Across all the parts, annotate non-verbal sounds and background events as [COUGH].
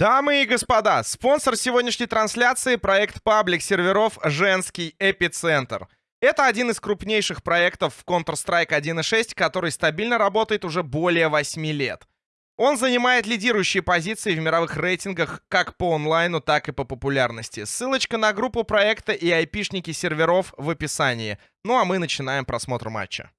Дамы и господа, спонсор сегодняшней трансляции — проект паблик серверов «Женский эпицентр». Это один из крупнейших проектов в Counter-Strike 1.6, который стабильно работает уже более 8 лет. Он занимает лидирующие позиции в мировых рейтингах как по онлайну, так и по популярности. Ссылочка на группу проекта и айпишники серверов в описании. Ну а мы начинаем просмотр матча.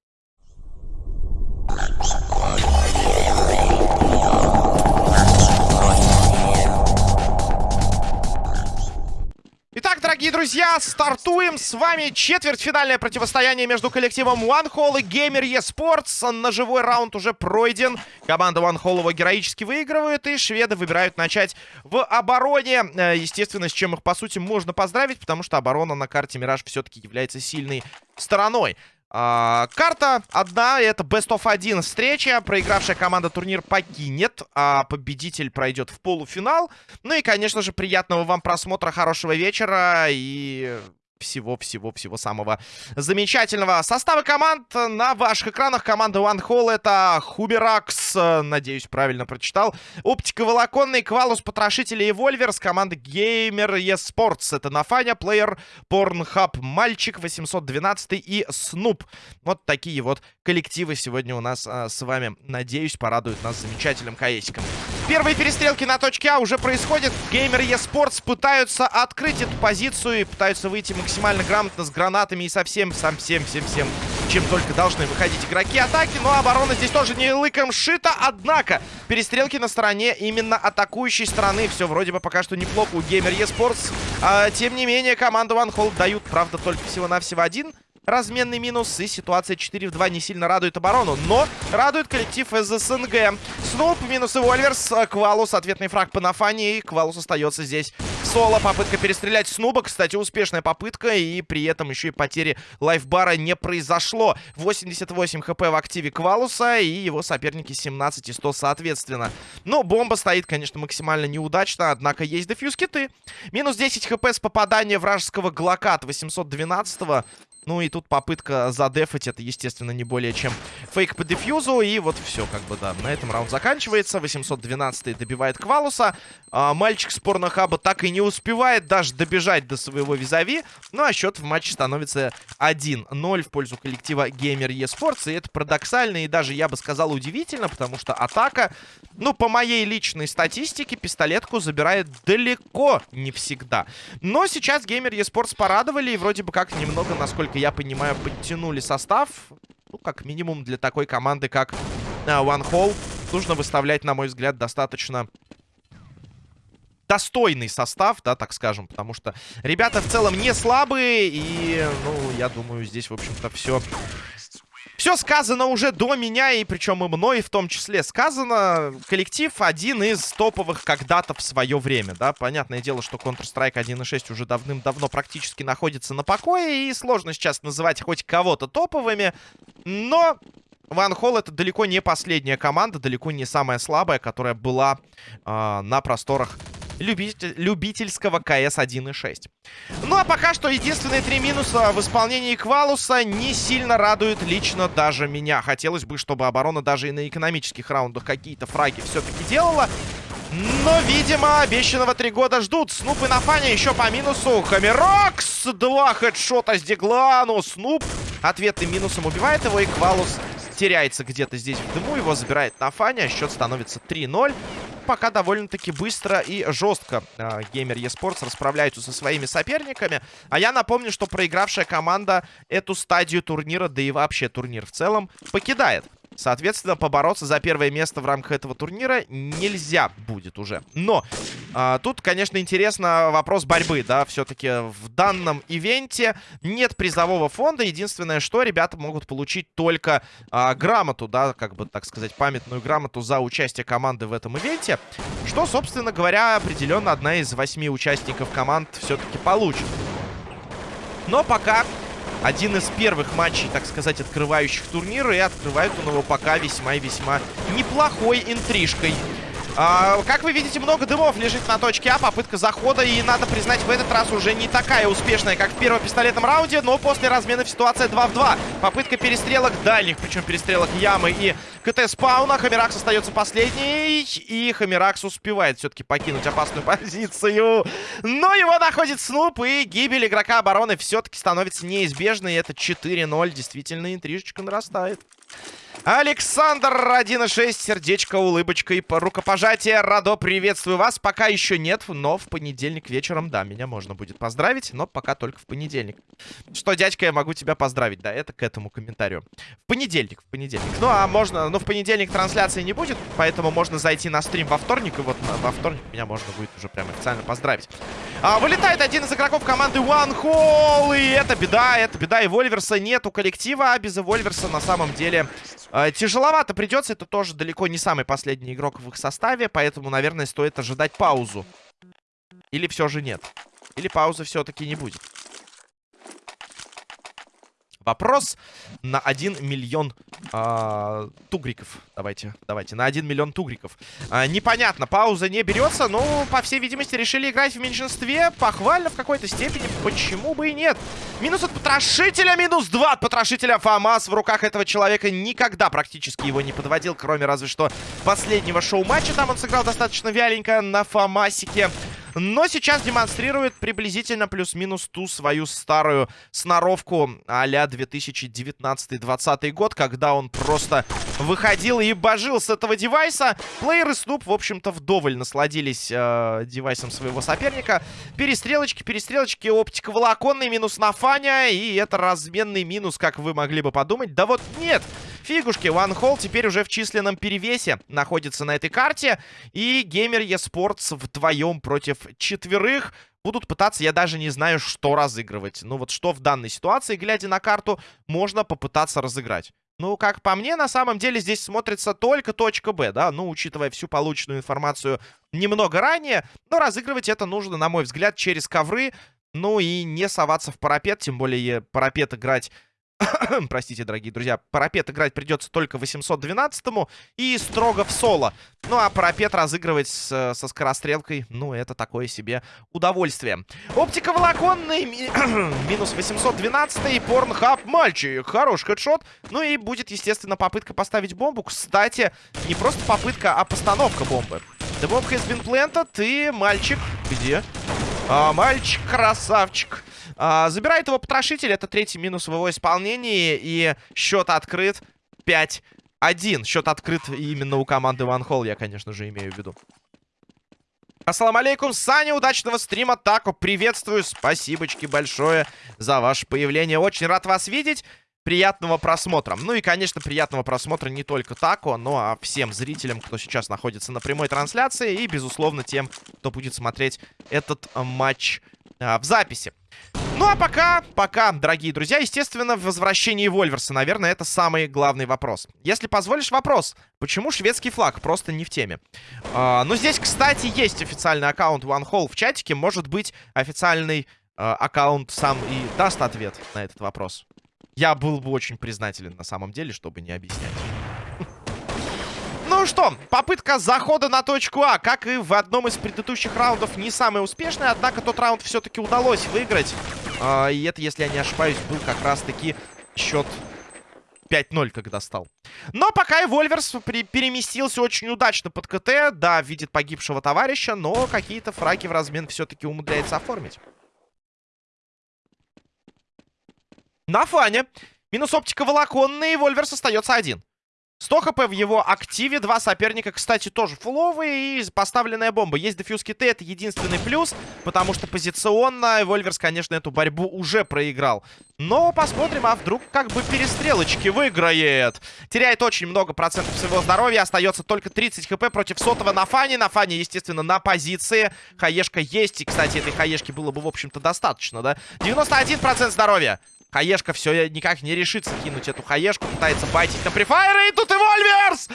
Дорогие друзья, стартуем. С вами четвертьфинальное противостояние между коллективом One и Gamer eSports. Ножевой раунд уже пройден. Команда One его героически выигрывает, и шведы выбирают начать в обороне. Э, естественно, с чем их, по сути, можно поздравить, потому что оборона на карте Мираж все-таки является сильной стороной. А, карта одна, это Best of 1 встреча. Проигравшая команда турнир покинет, а победитель пройдет в полуфинал. Ну и, конечно же, приятного вам просмотра, хорошего вечера и всего-всего-всего самого замечательного. Составы команд на ваших экранах. Команда One Hall это Хуберакс, надеюсь, правильно прочитал. Оптика Волоконный, Квалус, Потрошители и Вольвер с команды Gamer eSports. Это Нафаня, Плеер, Порнхаб, Мальчик, 812 и Снуп. Вот такие вот коллективы сегодня у нас а, с вами, надеюсь, порадуют нас замечательным каесиком. Первые перестрелки на точке А уже происходят. Gamer eSports пытаются открыть эту позицию и пытаются выйти максимально грамотно с гранатами и со всем, сам всем, всем, чем только должны выходить игроки атаки. Но оборона здесь тоже не лыком шита. Однако, перестрелки на стороне именно атакующей стороны. Все вроде бы пока что неплохо у Gamer eSports. А, тем не менее, команда One Hold дают, правда, только всего-навсего один разменный минус. И ситуация 4 в 2 не сильно радует оборону. Но радует коллектив из СНГ. Снуп минус и Вольверс. Квалус ответный фраг по Нафане. И Квалус остается здесь соло. Попытка перестрелять Снуба. Кстати, успешная попытка. И при этом еще и потери лайфбара не произошло. 88 хп в активе Квалуса. И его соперники 17 и 100 соответственно. Но бомба стоит, конечно, максимально неудачно. Однако есть дефьюз киты. Минус 10 хп с попадания вражеского Глока от 812 -го. Ну и тут попытка задефать, это, естественно, не более чем фейк по дефьюзу. И вот все, как бы, да, на этом раунд заканчивается. 812 добивает Квалуса. А, мальчик с порнохаба так и не успевает даже добежать до своего визави. Ну а счет в матче становится 1-0 в пользу коллектива Gamer eSports. И это парадоксально и даже, я бы сказал, удивительно, потому что атака, ну, по моей личной статистике, пистолетку забирает далеко не всегда. Но сейчас Gamer eSports порадовали и вроде бы как немного, насколько насколько я понимаю, подтянули состав. Ну, как минимум для такой команды, как uh, One Hole, нужно выставлять, на мой взгляд, достаточно достойный состав, да, так скажем, потому что ребята в целом не слабые, и, ну, я думаю, здесь, в общем-то, все все сказано уже до меня, и причем и мной в том числе сказано. Коллектив один из топовых когда-то в свое время, да. Понятное дело, что Counter-Strike 1.6 уже давным-давно практически находится на покое, и сложно сейчас называть хоть кого-то топовыми. Но Ван Холл это далеко не последняя команда, далеко не самая слабая, которая была э, на просторах любитель, любительского КС 1.6. Ну а пока что единственные три минуса в исполнении Квалуса не сильно радуют лично даже меня. Хотелось бы, чтобы оборона даже и на экономических раундах какие-то фраги все-таки делала. Но, видимо, обещанного три года ждут. Снуп и Нафаня еще по минусу. Хамерокс! Два хедшота с Деглану. Снуп ответным минусом убивает его. И Квалус теряется где-то здесь в дыму. Его забирает Нафаня. Счет становится 3-0 пока довольно-таки быстро и жестко э, Gamer eSports расправляются со своими соперниками. А я напомню, что проигравшая команда эту стадию турнира, да и вообще турнир в целом, покидает. Соответственно, побороться за первое место в рамках этого турнира нельзя будет уже. Но а, тут, конечно, интересно вопрос борьбы, да. Все-таки в данном ивенте нет призового фонда. Единственное, что ребята могут получить только а, грамоту, да, как бы, так сказать, памятную грамоту за участие команды в этом ивенте. Что, собственно говоря, определенно одна из восьми участников команд все-таки получит. Но пока один из первых матчей, так сказать, открывающих турнир. И открывает он его пока весьма и весьма неплохой интрижкой. А, как вы видите, много дымов лежит на точке А. Попытка захода. И надо признать, в этот раз уже не такая успешная, как в первом пистолетном раунде. Но после разменов ситуация 2 в 2. Попытка перестрелок дальних, причем перестрелок Ямы и КТ спауна. Хамеракс остается последний. И Хамеракс успевает все-таки покинуть опасную [LAUGHS] позицию. Но его находит Снуп. И гибель игрока обороны все-таки становится неизбежной. Это 4-0. Действительно, интрижечка нарастает. Александр 1.6, сердечко, улыбочка и рукопожатие. Радо, приветствую вас. Пока еще нет, но в понедельник вечером, да, меня можно будет поздравить, но пока только в понедельник. Что, дядька, я могу тебя поздравить, да, это к этому комментарию. В понедельник, в понедельник. Ну, а можно, ну, в понедельник трансляции не будет, поэтому можно зайти на стрим во вторник, и вот во вторник меня можно будет уже прям официально поздравить. А, вылетает один из игроков команды One Hole, и это беда, это беда. И Вольверса нет у коллектива, а без Вольверса на самом деле тяжеловато придется. Это тоже далеко не самый последний игрок в их составе, поэтому, наверное, стоит ожидать паузу. Или все же нет. Или паузы все-таки не будет. Вопрос на 1 миллион э, тугриков. Давайте, давайте, на 1 миллион тугриков. Э, непонятно, пауза не берется. Но, по всей видимости, решили играть в меньшинстве. Похвально в какой-то степени. Почему бы и нет? Минус от потрошителя, минус 2 от потрошителя. ФАМАС в руках этого человека никогда практически его не подводил. Кроме разве что последнего шоу-матча. Там он сыграл достаточно вяленько на ФАМАСике. Но сейчас демонстрирует приблизительно плюс-минус ту свою старую сноровку а-ля 2019-2020 год, когда он просто выходил и божил с этого девайса. Плееры Снуп, в общем-то, вдоволь насладились э, девайсом своего соперника. Перестрелочки, перестрелочки, оптика волоконный, минус на Фаня, и это разменный минус, как вы могли бы подумать. Да вот нет! Фигушки, One Hole теперь уже в численном перевесе находится на этой карте. И Геймер eSports вдвоем против четверых будут пытаться, я даже не знаю, что разыгрывать. Ну вот что в данной ситуации, глядя на карту, можно попытаться разыграть. Ну, как по мне, на самом деле здесь смотрится только точка Б, да, ну, учитывая всю полученную информацию немного ранее, но разыгрывать это нужно, на мой взгляд, через ковры, ну и не соваться в парапет, тем более парапет играть [COUGHS] Простите, дорогие друзья. Парапет играть придется только 812-му и строго в соло. Ну, а парапет разыгрывать с, со скорострелкой, ну, это такое себе удовольствие. Оптика волоконный, ми [COUGHS] минус 812-й, порнхаб, мальчик, хороший хедшот. Ну и будет, естественно, попытка поставить бомбу. Кстати, не просто попытка, а постановка бомбы. The bomb has been planted, и мальчик, где? А, мальчик, красавчик. А, забирает его потрошитель. Это третий минус в его исполнении. И счет открыт 5-1. Счет открыт именно у команды One Hall, я, конечно же, имею в виду. Ассаламу алейкум, Саня, удачного стрима, Тако, приветствую, спасибочки большое за ваше появление, очень рад вас видеть, приятного просмотра. Ну и, конечно, приятного просмотра не только Тако, но а всем зрителям, кто сейчас находится на прямой трансляции, и, безусловно, тем, кто будет смотреть этот матч а, в записи. Ну а пока, пока, дорогие друзья, естественно, в возвращении Вольверса, наверное, это самый главный вопрос. Если позволишь вопрос, почему шведский флаг просто не в теме? А, ну здесь, кстати, есть официальный аккаунт OneHall в чатике, может быть, официальный а, аккаунт сам и даст ответ на этот вопрос. Я был бы очень признателен на самом деле, чтобы не объяснять. Ну что, попытка захода на точку А, как и в одном из предыдущих раундов, не самая успешная. Однако тот раунд все-таки удалось выиграть. А, и это, если я не ошибаюсь, был как раз-таки счет 5-0, когда стал. Но пока и Вольверс переместился очень удачно под КТ. Да, видит погибшего товарища, но какие-то фраги в размен все-таки умудряется оформить. На фане. Минус оптика волоконный, Вольверс остается один. 100 хп в его активе. Два соперника, кстати, тоже фуловые. И поставленная бомба. Есть дефьюз киты, это единственный плюс. Потому что позиционно Вольверс, конечно, эту борьбу уже проиграл. Но посмотрим, а вдруг как бы перестрелочки выиграет. Теряет очень много процентов своего здоровья. Остается только 30 хп против сотого на фане. На фане, естественно, на позиции. Хаешка есть. И, кстати, этой хаешки было бы, в общем-то, достаточно, да? 91% здоровья. Хаешка все никак не решится кинуть эту хаешку. Пытается байтить на префайре. И тут и Вольверс!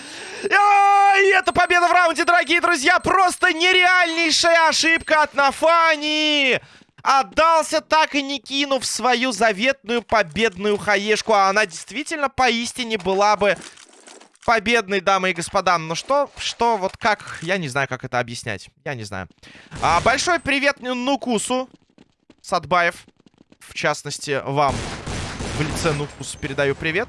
И это победа в раунде, дорогие друзья. Просто нереальнейшая ошибка от Нафани. Отдался, так и не кинув свою заветную победную хаешку. А она действительно поистине была бы победной, дамы и господа. Но что, что, вот как, я не знаю, как это объяснять. Я не знаю. А, большой привет Нукусу Садбаев в частности, вам в лице Нукус передаю привет.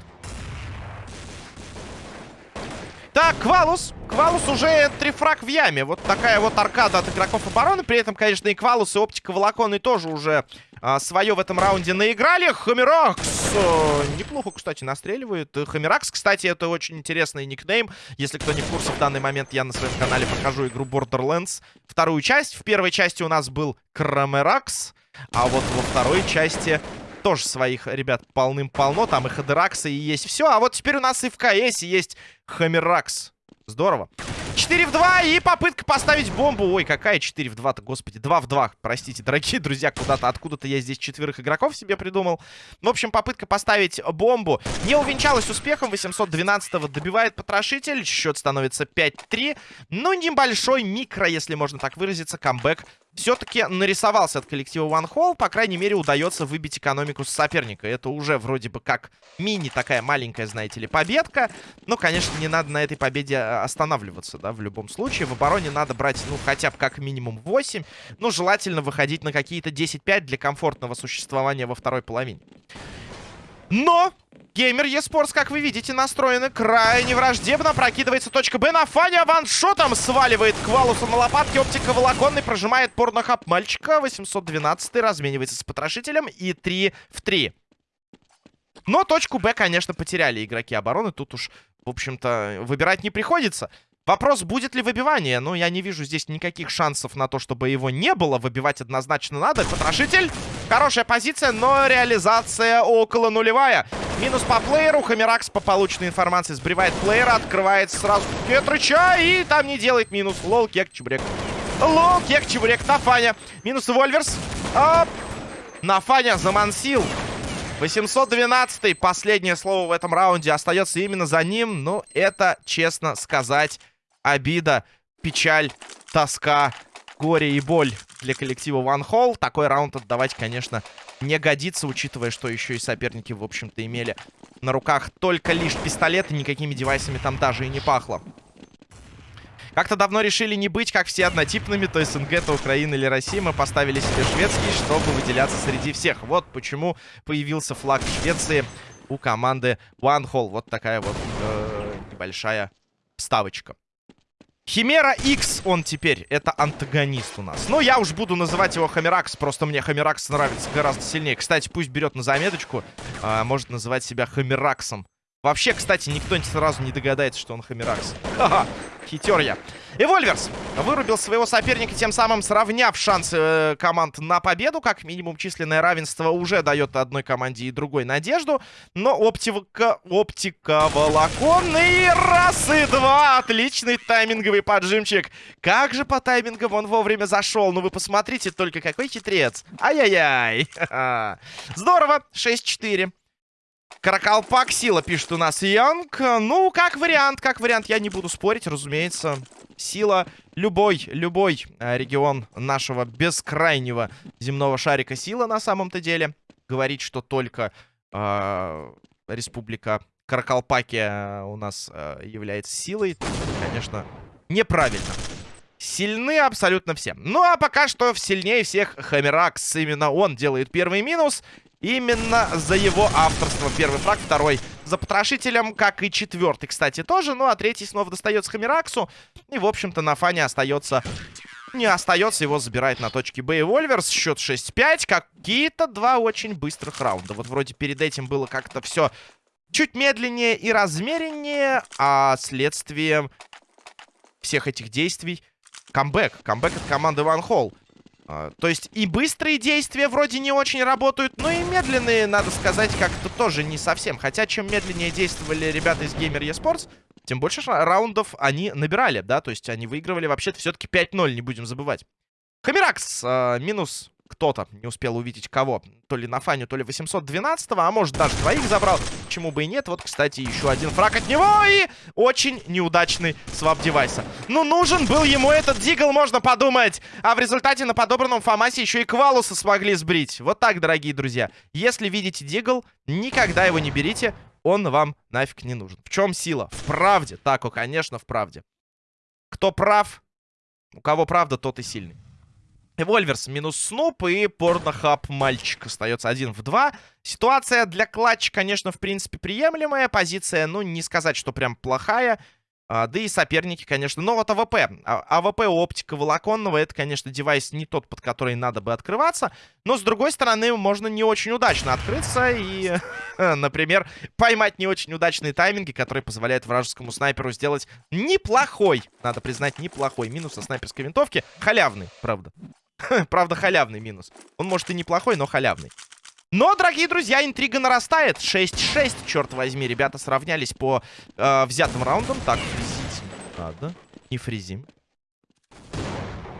Так, Квалус. Квалус уже трифраг в яме. Вот такая вот аркада от игроков обороны. При этом, конечно, и Квалус, и Оптика Волоконы тоже уже а, свое в этом раунде наиграли. Хамеракс э, неплохо, кстати, настреливает. Хамеракс, кстати, это очень интересный никнейм. Если кто не в курсе, в данный момент я на своем канале покажу игру Borderlands. Вторую часть. В первой части у нас был Крамеракс. А вот во второй части тоже своих ребят полным-полно. Там и Хадераксы, и есть все. А вот теперь у нас и в КС есть Хамеракс. Здорово. 4 в 2 и попытка поставить бомбу. Ой, какая 4 в 2-то, господи. 2 в 2, простите, дорогие друзья, куда-то откуда-то я здесь четверых игроков себе придумал. В общем, попытка поставить бомбу не увенчалась успехом. 812-го добивает потрошитель. Счет становится 5-3. Ну, небольшой микро, если можно так выразиться, камбэк все-таки нарисовался от коллектива One Hole. По крайней мере, удается выбить экономику с соперника. Это уже вроде бы как мини такая маленькая, знаете ли, победка. Но, конечно, не надо на этой победе а, останавливаться, да, в любом случае. В обороне надо брать, ну, хотя бы как минимум 8. Но желательно выходить на какие-то 10-5 для комфортного существования во второй половине. Но Геймер eSports, как вы видите, настроены крайне враждебно. Прокидывается точка Б на Фаня. Ваншотом сваливает Квалуса на лопатке. Оптика волоконный прожимает порнохаб мальчика. 812 разменивается с потрошителем. И 3 в 3. Но точку Б, конечно, потеряли игроки обороны. Тут уж, в общем-то, выбирать не приходится. Вопрос, будет ли выбивание? Ну, я не вижу здесь никаких шансов на то, чтобы его не было. Выбивать однозначно надо. Потрошитель. Хорошая позиция, но реализация около нулевая. Минус по плееру. Хамеракс по полученной информации сбривает плеера. Открывает сразу Кетрыча. И там не делает минус. Лол, кек, чебурек. Лол, кек, чебурек. Нафаня. Минус Вольверс. Оп. Нафаня замансил. 812 последнее слово в этом раунде остается именно за ним. Ну, это, честно сказать, обида, печаль, тоска, горе и боль для коллектива One Hole. Такой раунд отдавать, конечно, не годится, учитывая, что еще и соперники, в общем-то, имели на руках только лишь пистолеты, никакими девайсами там даже и не пахло. Как-то давно решили не быть, как все, однотипными, то СНГ, то Украина или Россия. Мы поставили себе шведский, чтобы выделяться среди всех. Вот почему появился флаг Швеции у команды One Hole. Вот такая вот э, небольшая вставочка. Химера X он теперь. Это антагонист у нас. Но я уж буду называть его Хамеракс. Просто мне Хамеракс нравится гораздо сильнее. Кстати, пусть берет на заметочку. А, может называть себя Хамераксом. Вообще, кстати, никто сразу не догадается, что он Хамеракс. Ха-ха, хитер я. Эвольверс вырубил своего соперника, тем самым сравняв шансы э, команд на победу. Как минимум, численное равенство уже дает одной команде и другой надежду. Но оптика, оптика волоконный. Раз и два. Отличный тайминговый поджимчик. Как же по таймингам он вовремя зашел. Ну вы посмотрите только, какой хитрец. Ай-яй-яй. [LAUGHS] Здорово. 6-4. Каракалпак сила, пишет у нас Янг. Ну, как вариант, как вариант. Я не буду спорить, разумеется. Сила. Любой, любой э, регион нашего бескрайнего земного шарика сила на самом-то деле. Говорить, что только э, республика Каракалпакия у нас э, является силой, конечно, неправильно. Сильны абсолютно все. Ну, а пока что сильнее всех Хамеракс. Именно он делает первый минус. Именно за его авторство. Первый фраг, второй за потрошителем, как и четвертый, кстати, тоже. Ну, а третий снова достается Хамираксу. И, в общем-то, на фане остается... Не остается, его забирает на точке Б и Вольверс. Счет 6-5. Какие-то два очень быстрых раунда. Вот вроде перед этим было как-то все чуть медленнее и размереннее. А следствием всех этих действий... Камбэк. Камбэк от команды Ван Холл. А, то есть и быстрые действия вроде не очень работают, но и медленные, надо сказать, как-то тоже не совсем. Хотя, чем медленнее действовали ребята из Gamer eSports, тем больше раундов они набирали, да, то есть они выигрывали вообще-то все-таки 5-0, не будем забывать. Хамиракс э, минус кто-то не успел увидеть кого. То ли на фаню, то ли 812-го, а может даже двоих забрал. Почему бы и нет. Вот, кстати, еще один фраг от него и очень неудачный свап девайса. Ну, нужен был ему этот дигл, можно подумать. А в результате на подобранном Фомасе еще и Квалуса смогли сбрить. Вот так, дорогие друзья. Если видите дигл, никогда его не берите. Он вам нафиг не нужен. В чем сила? В правде. Так, конечно, в правде. Кто прав? У кого правда, тот и сильный. Вольверс минус Снуп и Порнохаб мальчик остается один в два. Ситуация для клатча, конечно, в принципе, приемлемая. Позиция, ну, не сказать, что прям плохая. А, да и соперники, конечно. Но вот АВП. А, АВП оптика волоконного, это, конечно, девайс не тот, под который надо бы открываться. Но, с другой стороны, можно не очень удачно открыться и, [LAUGHS] например, поймать не очень удачные тайминги, которые позволяют вражескому снайперу сделать неплохой, надо признать, неплохой минус со снайперской винтовки. Халявный, правда. [LAUGHS] правда, халявный минус. Он, может, и неплохой, но халявный. Но, дорогие друзья, интрига нарастает. 6-6, черт возьми. Ребята сравнялись по э, взятым раундам. Так, фризить надо. Не фризим.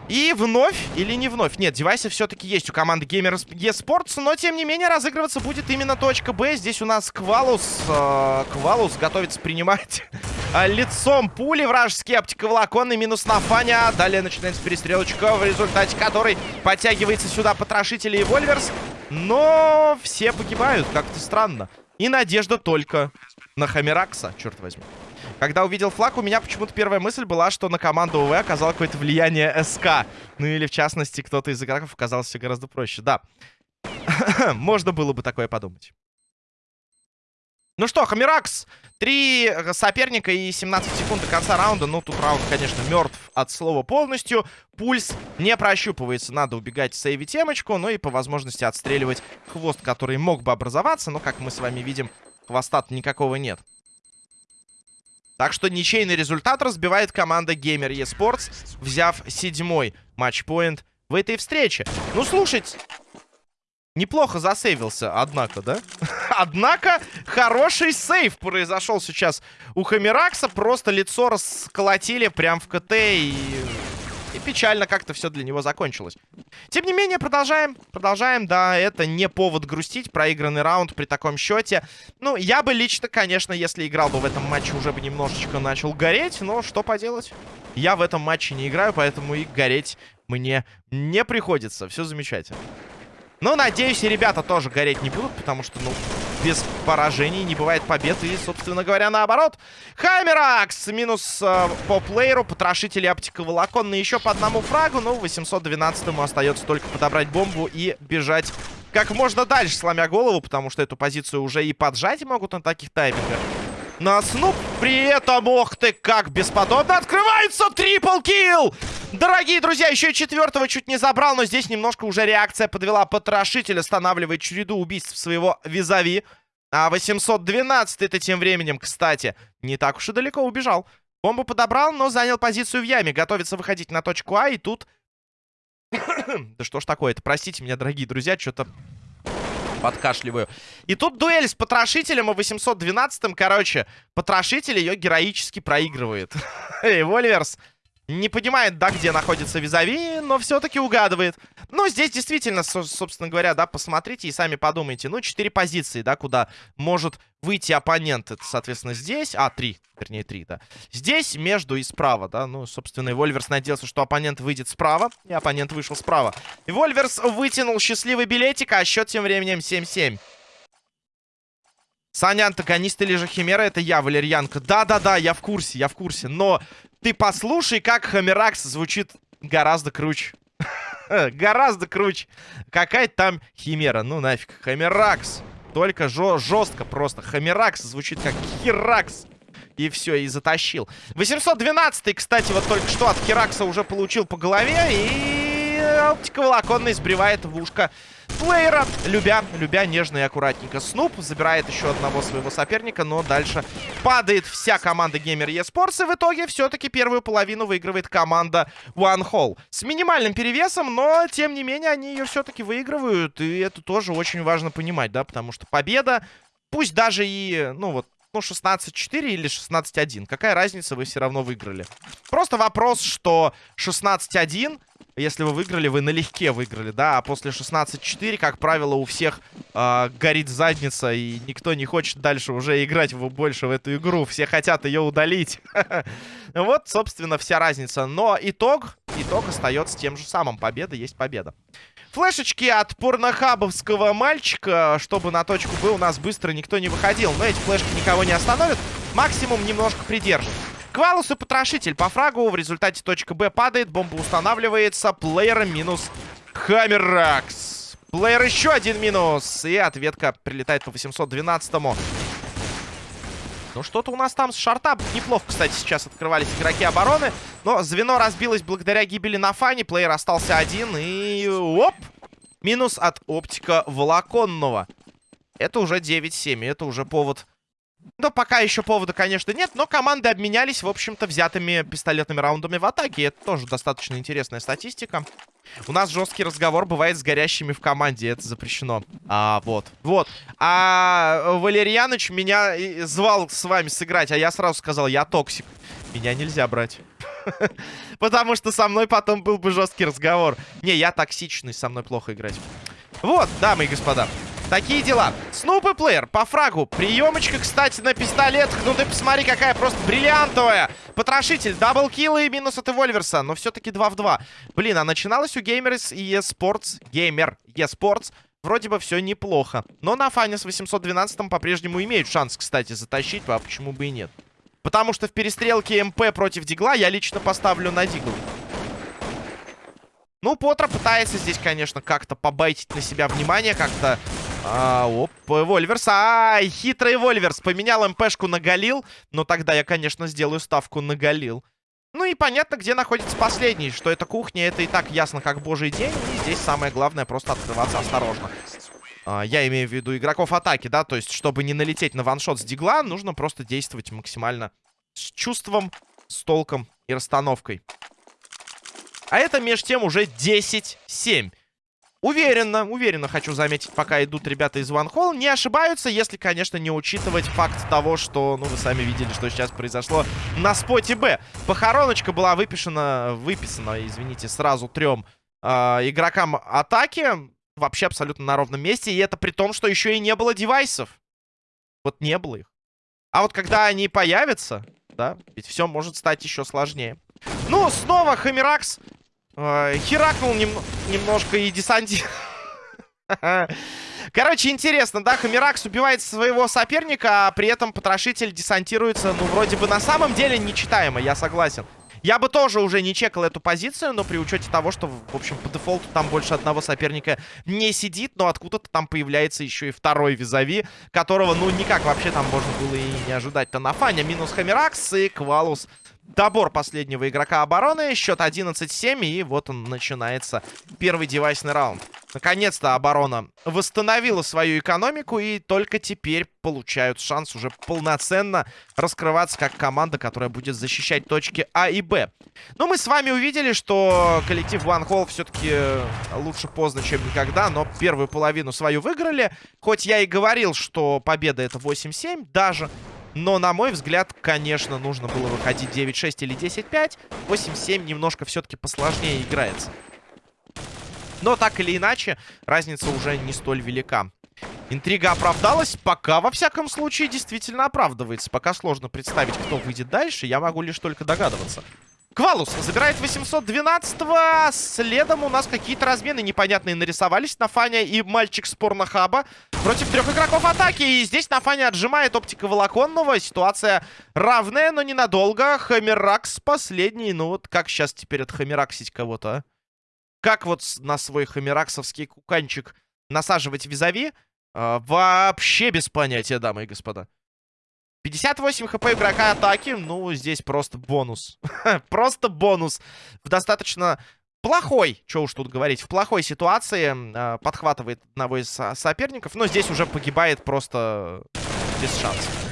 И вновь или не вновь? Нет, девайсы все-таки есть у команды Gamers eSports, но тем не менее разыгрываться будет именно точка Б. Здесь у нас Квалус. Э, Квалус готовится принимать [LAUGHS] лицом пули вражеские оптиковолоконный минус на Фаня. Далее начинается перестрелочка, в результате которой подтягивается сюда потрошители и Вольверс. Но все погибают, как-то странно. И надежда только на Хамеракса, черт возьми. Когда увидел флаг, у меня почему-то первая мысль была, что на команду УВ оказало какое-то влияние СК. Ну или, в частности, кто-то из игроков оказался гораздо проще. Да, [COUGHS] можно было бы такое подумать. Ну что, Хамеракс, три соперника и 17 секунд до конца раунда. Ну, тут раунд, конечно, мертв от слова полностью. Пульс не прощупывается, надо убегать, сейвить темочку, ну и по возможности отстреливать хвост, который мог бы образоваться. Но, как мы с вами видим, хвоста никакого нет. Так что ничейный результат разбивает команда Gamer eSports, взяв седьмой матчпоинт в этой встрече. Ну, слушайте, Неплохо засейвился, однако, да? [LAUGHS] однако, хороший сейв произошел сейчас у Хамеракса. Просто лицо расколотили прям в КТ и... И печально как-то все для него закончилось. Тем не менее, продолжаем. Продолжаем, да, это не повод грустить. Проигранный раунд при таком счете. Ну, я бы лично, конечно, если играл бы в этом матче, уже бы немножечко начал гореть. Но что поделать? Я в этом матче не играю, поэтому и гореть мне не приходится. Все замечательно. Но, надеюсь, и ребята тоже гореть не будут, потому что, ну, без поражений не бывает побед. И, собственно говоря, наоборот. Хамеракс минус э, по плееру. Потрошители оптиковолоконные еще по одному фрагу. Ну, 812-му остается только подобрать бомбу и бежать как можно дальше, сломя голову, потому что эту позицию уже и поджать могут на таких таймингах. На Снуп при этом, ох ты, как бесподобно открывается трипл килл! Дорогие друзья, еще и четвертого чуть не забрал, но здесь немножко уже реакция подвела. Потрошитель останавливает череду убийств своего визави. А 812 это тем временем, кстати, не так уж и далеко убежал. Бомбу подобрал, но занял позицию в яме. Готовится выходить на точку А, и тут... [COUGHS] да что ж такое-то, простите меня, дорогие друзья, что-то подкашливаю. И тут дуэль с Потрошителем и 812-м. Короче, Потрошитель ее героически проигрывает. [LAUGHS] Эй, Вольверс не понимает, да, где находится Визави, но все-таки угадывает. Ну, здесь действительно, собственно говоря, да, посмотрите и сами подумайте. Ну, четыре позиции, да, куда может выйти оппонент. Это, соответственно, здесь... А, три, вернее, три, да. Здесь, между и справа, да. Ну, собственно, и Вольверс надеялся, что оппонент выйдет справа, и оппонент вышел справа. И Вольверс вытянул счастливый билетик, а счет тем временем 7-7. Саня, антагонист или же Химера, это я, Валерьянка. Да-да-да, я в курсе, я в курсе. Но ты послушай, как Хамеракс звучит гораздо круче. [LAUGHS] гораздо круче. Какая-то там Химера. Ну нафиг. Хамеракс. Только жестко просто. Хамеракс звучит как Херакс. И все, и затащил. 812 кстати, вот только что от Херакса уже получил по голове. И оптиковолоконный сбривает в ушко плеера, любя, любя нежно и аккуратненько. Снуп забирает еще одного своего соперника, но дальше падает вся команда Gamer eSports, и в итоге все-таки первую половину выигрывает команда One Hall. С минимальным перевесом, но, тем не менее, они ее все-таки выигрывают, и это тоже очень важно понимать, да, потому что победа, пусть даже и, ну вот, ну, 16-4 или 16-1. Какая разница, вы все равно выиграли. Просто вопрос, что 16-1 если вы выиграли, вы налегке выиграли, да, а после 16-4, как правило, у всех э, горит задница, и никто не хочет дальше уже играть в, больше в эту игру, все хотят ее удалить. [LAUGHS] Вот, собственно, вся разница. Но итог, итог остается тем же самым, победа есть победа. Флешечки от порнохабовского мальчика, чтобы на точку Б у нас быстро никто не выходил. Но эти флешки никого не остановят, максимум немножко придержит. Квалус и Потрошитель по фрагу. В результате точка Б падает. Бомба устанавливается. Плеер минус Хаммеракс. Плеер еще один минус. И ответка прилетает по 812-му. Ну, что-то у нас там с шарта неплохо, кстати, сейчас открывались игроки обороны. Но звено разбилось благодаря гибели на фане. Плеер остался один. И... Оп! Минус от оптика волоконного. Это уже 9-7. Это уже повод да, пока еще повода, конечно, нет, но команды обменялись, в общем-то, взятыми пистолетными раундами в атаке. Это тоже достаточно интересная статистика. У нас жесткий разговор бывает с горящими в команде, это запрещено. А, вот, вот. А Валерьяныч меня звал с вами сыграть, а я сразу сказал, я токсик. Меня нельзя брать. [LAUGHS] Потому что со мной потом был бы жесткий разговор. Не, я токсичный, со мной плохо играть. Вот, дамы и господа. Такие дела. Снуп и плеер по фрагу. Приемочка, кстати, на пистолет. Ну ты посмотри, какая просто бриллиантовая. Потрошитель, double kill и минус от Эвольверса. Но все-таки 2 в 2. Блин, а начиналось у Gamers и eSports. Gamer eSports. Вроде бы все неплохо. Но на фане с 812 по-прежнему имеют шанс, кстати, затащить. А почему бы и нет? Потому что в перестрелке МП против Дигла я лично поставлю на Дигл. Ну, Потро пытается здесь, конечно, как-то побайтить на себя внимание, как-то а, оп, Вольверс. Ай, хитрый Вольверс. Поменял МПшку на Галил. Но тогда я, конечно, сделаю ставку на Галил. Ну и понятно, где находится последний. Что это кухня, это и так ясно, как божий день. И здесь самое главное просто открываться осторожно. А, я имею в виду игроков атаки, да? То есть, чтобы не налететь на ваншот с дигла, нужно просто действовать максимально с чувством, с толком и расстановкой. А это меж тем уже 10-7. Уверенно, уверенно хочу заметить, пока идут ребята из One Hall. Не ошибаются, если, конечно, не учитывать факт того, что, ну, вы сами видели, что сейчас произошло на споте Б. Похороночка была выписана, выписана, извините, сразу трем э, игрокам атаки. Вообще абсолютно на ровном месте. И это при том, что еще и не было девайсов. Вот не было их. А вот когда они появятся, да, ведь все может стать еще сложнее. Ну, снова Хамиракс Э, херакнул нем немножко и десанти... [LAUGHS] Короче, интересно, да, Хамиракс убивает своего соперника, а при этом потрошитель десантируется, ну, вроде бы на самом деле нечитаемо, я согласен. Я бы тоже уже не чекал эту позицию, но при учете того, что, в общем, по дефолту там больше одного соперника не сидит, но откуда-то там появляется еще и второй визави, которого, ну, никак вообще там можно было и не ожидать-то на фане. Минус Хамиракс и Квалус добор последнего игрока обороны. Счет 11-7. И вот он начинается. Первый девайсный раунд. Наконец-то оборона восстановила свою экономику. И только теперь получают шанс уже полноценно раскрываться как команда, которая будет защищать точки А и Б. Но мы с вами увидели, что коллектив One Hall все-таки лучше поздно, чем никогда. Но первую половину свою выиграли. Хоть я и говорил, что победа это 8-7 даже. Но, на мой взгляд, конечно, нужно было выходить 9-6 или 10-5. 8-7 немножко все-таки посложнее играется. Но так или иначе, разница уже не столь велика. Интрига оправдалась. Пока, во всяком случае, действительно оправдывается. Пока сложно представить, кто выйдет дальше. Я могу лишь только догадываться. Квалус забирает 812-го. Следом у нас какие-то размены непонятные нарисовались. на Фане и мальчик с порнохаба против трех игроков атаки. И здесь на Фане отжимает оптика волоконного. Ситуация равная, но ненадолго. Хамеракс последний. Ну вот как сейчас теперь отхамераксить кого-то, а? Как вот на свой хамераксовский куканчик насаживать визави? А, вообще без понятия, дамы и господа. 58 хп игрока атаки. Ну, здесь просто бонус. [LAUGHS] просто бонус. В достаточно плохой, что уж тут говорить, в плохой ситуации э, подхватывает одного из соперников. Но здесь уже погибает просто без шансов.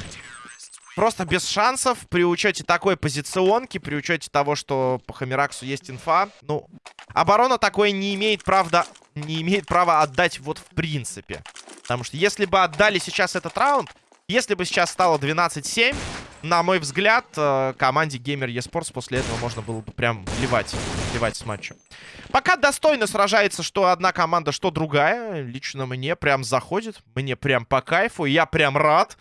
Просто без шансов при учете такой позиционки, при учете того, что по Хамираксу есть инфа. Ну, оборона такое не имеет, правда, не имеет права отдать вот в принципе. Потому что если бы отдали сейчас этот раунд, если бы сейчас стало 12-7, на мой взгляд, э, команде Gamer eSports после этого можно было бы прям ливать, ливать с матча. Пока достойно сражается что одна команда, что другая. Лично мне прям заходит. Мне прям по кайфу. Я прям рад.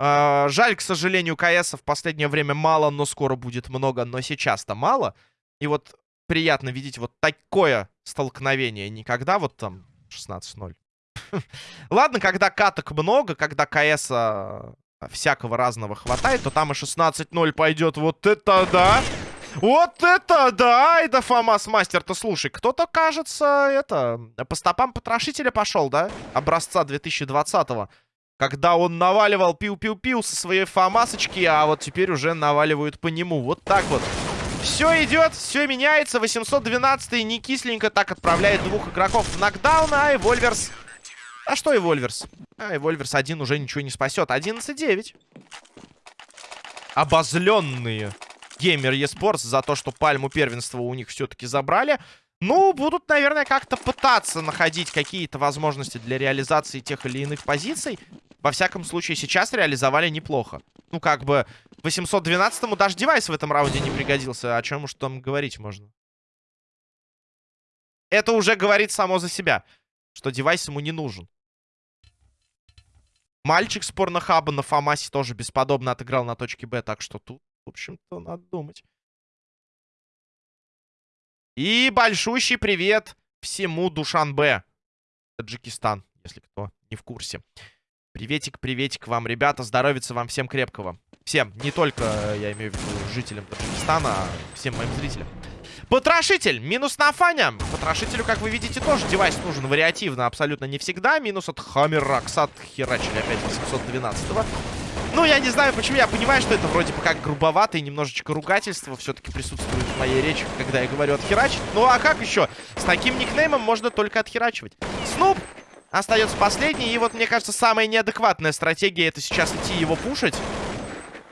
Э, жаль, к сожалению, КС в последнее время мало, но скоро будет много. Но сейчас-то мало. И вот приятно видеть вот такое столкновение. Никогда вот там 16-0. [LAUGHS] Ладно, когда каток много, когда КС а, всякого разного хватает, то там и 16-0 пойдет. Вот это да! Вот это да! Это Фомас Мастер-то, слушай, кто-то, кажется, это, по стопам потрошителя пошел, да? Образца 2020-го. Когда он наваливал пиу-пиу-пиу со своей фамасочки, а вот теперь уже наваливают по нему. Вот так вот. Все идет, все меняется. 812 не кисленько так отправляет двух игроков в нокдаун, а Эвольверс... А что Эвольверс? А Эвольверс один уже ничего не спасет. 11-9. Обозленные геймер eSports за то, что пальму первенства у них все-таки забрали. Ну, будут, наверное, как-то пытаться находить какие-то возможности для реализации тех или иных позиций. Во всяком случае, сейчас реализовали неплохо. Ну, как бы, 812-му даже девайс в этом раунде не пригодился. О чем уж там говорить можно? Это уже говорит само за себя, что девайс ему не нужен. Мальчик с порнохаба на Фамасе тоже бесподобно отыграл на точке Б, так что тут, в общем-то, надо думать. И большущий привет всему Душанбе. Таджикистан, если кто не в курсе. Приветик, приветик вам, ребята. Здоровится вам всем крепкого. Всем, не только, я имею в виду, жителям Таджикистана, а всем моим зрителям. Потрошитель. Минус на Фаня. Потрошителю, как вы видите, тоже девайс нужен вариативно, абсолютно не всегда. Минус от Хаммеракс от херачили опять 812 -го. Ну, я не знаю, почему. Я понимаю, что это вроде бы как грубовато и немножечко ругательство все-таки присутствует в моей речи, когда я говорю отхерачить. Ну, а как еще? С таким никнеймом можно только отхерачивать. Снуп остается последний. И вот, мне кажется, самая неадекватная стратегия это сейчас идти его пушить.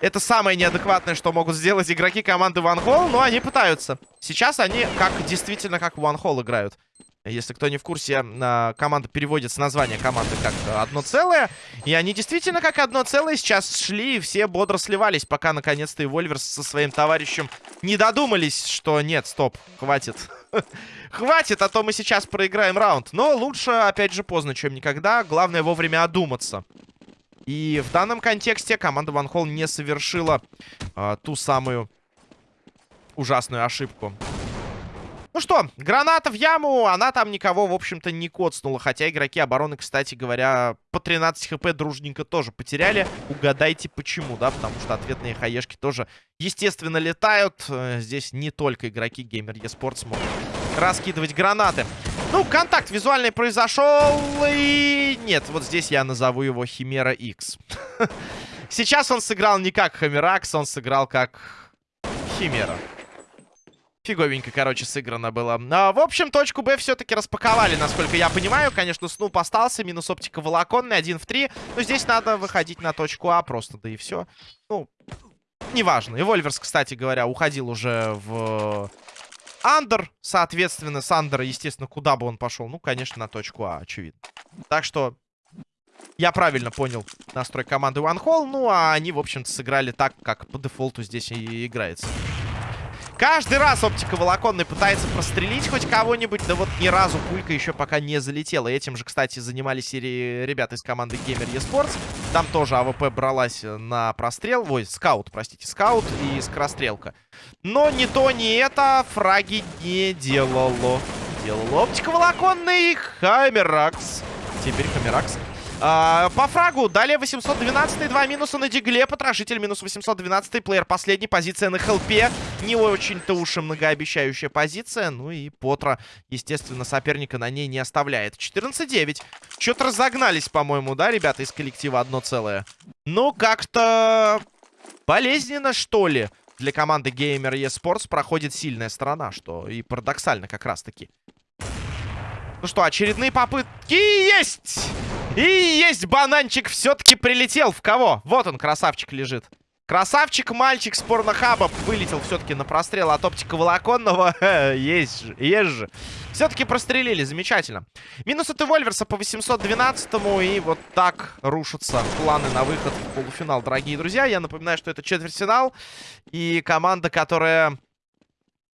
Это самое неадекватное, что могут сделать игроки команды One Hall, но они пытаются. Сейчас они как действительно как One Hall играют. Если кто не в курсе, а, команда переводится название команды как одно целое. И они действительно как одно целое сейчас шли и все бодро сливались, пока наконец-то и Вольверс со своим товарищем не додумались, что нет, стоп, хватит. [LAUGHS] Хватит, а то мы сейчас проиграем раунд. Но лучше, опять же, поздно, чем никогда. Главное вовремя одуматься. И в данном контексте команда Ван Холл не совершила э, ту самую ужасную ошибку. Ну что, граната в яму, она там никого, в общем-то, не коцнула. Хотя игроки обороны, кстати говоря, по 13 хп дружненько тоже потеряли. Угадайте почему, да? Потому что ответные хаешки тоже, естественно, летают. Э, здесь не только игроки Gamer eSports могут раскидывать гранаты. Ну, контакт визуальный произошел, и... Нет, вот здесь я назову его Химера X. [LAUGHS] Сейчас он сыграл не как Химеракс, он сыграл как Химера. Фиговенько, короче, сыграно было. А, в общем, точку Б все-таки распаковали, насколько я понимаю. Конечно, Снуп остался, минус оптика волоконный, 1 в 3. Но здесь надо выходить на точку А просто, да и все. Ну, неважно. И Вольверс, кстати говоря, уходил уже в Андер. Соответственно, с естественно, куда бы он пошел? Ну, конечно, на точку А, очевидно. Так что я правильно понял настрой команды One Hall. Ну, а они, в общем-то, сыграли так, как по дефолту здесь и играется. Каждый раз оптика волоконный пытается прострелить хоть кого-нибудь, да вот ни разу пулька еще пока не залетела. Этим же, кстати, занимались серии ребята из команды Gamer eSports. Там тоже АВП бралась на прострел. Ой, скаут, простите, скаут и скорострелка. Но ни то, ни это фраги не делало. Делало оптика волоконный Хамеракс. Теперь Хамеракс а, по фрагу. Далее 812 два минуса на дигле. Потрошитель минус 812 плеер последний. Позиция на хелпе. Не очень-то уж и многообещающая позиция. Ну и Потра, естественно, соперника на ней не оставляет. 14-9. Что-то разогнались, по-моему, да, ребята из коллектива одно целое. Ну, как-то болезненно, что ли, для команды Gamer eSports проходит сильная сторона, что и парадоксально как раз-таки. Ну что, очередные попытки есть! И есть бананчик, все-таки прилетел. В кого? Вот он, красавчик, лежит. Красавчик, мальчик с порнохаба вылетел все-таки на прострел от оптика волоконного. [LAUGHS] есть же, есть же. Все-таки прострелили, замечательно. Минус от Эвольверса по 812-му. И вот так рушатся планы на выход в полуфинал, дорогие друзья. Я напоминаю, что это четвертьфинал. И команда, которая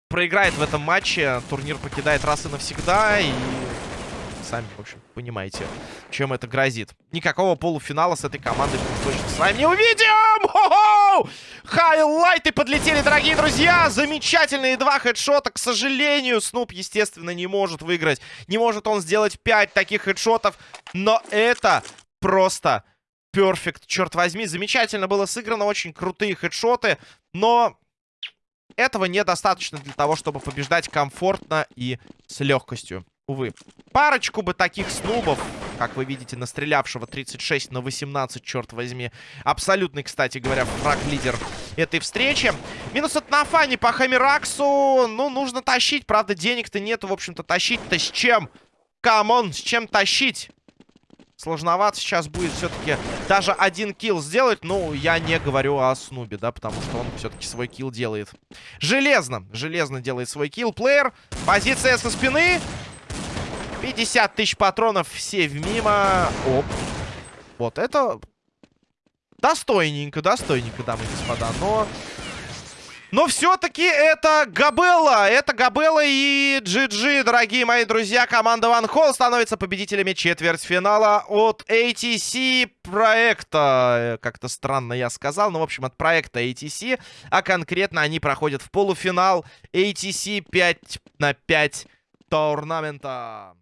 проиграет в этом матче, турнир покидает раз и навсегда. И сами, в общем, понимаете, чем это грозит. Никакого полуфинала с этой командой мы точно с вами не увидим! Хайлайты подлетели, дорогие друзья! Замечательные два хедшота. К сожалению, Снуп, естественно, не может выиграть. Не может он сделать 5 таких хедшотов. Но это просто перфект, черт возьми. Замечательно было сыграно, очень крутые хедшоты. Но этого недостаточно для того, чтобы побеждать комфортно и с легкостью. Увы. Парочку бы таких снубов как вы видите, настрелявшего 36 на 18, черт возьми. Абсолютный, кстати говоря, фраг-лидер этой встречи. Минус от Нафани по Хамираксу. Ну, нужно тащить. Правда, денег-то нету, в общем-то, тащить-то с чем? Come on, с чем тащить? Сложновато сейчас будет все-таки даже один kill сделать. Ну, я не говорю о Снубе, да, потому что он все-таки свой kill делает. Железно, железно делает свой kill. Плеер, позиция со спины. 50 тысяч патронов все в мимо. Оп. Вот это достойненько, достойненько, дамы и господа. Но но все-таки это Габелла. Это Габелла и GG, дорогие мои друзья. Команда One Hall становится победителями четвертьфинала от ATC проекта. Как-то странно я сказал, но, в общем, от проекта ATC. А конкретно они проходят в полуфинал ATC 5 на 5 турнамента.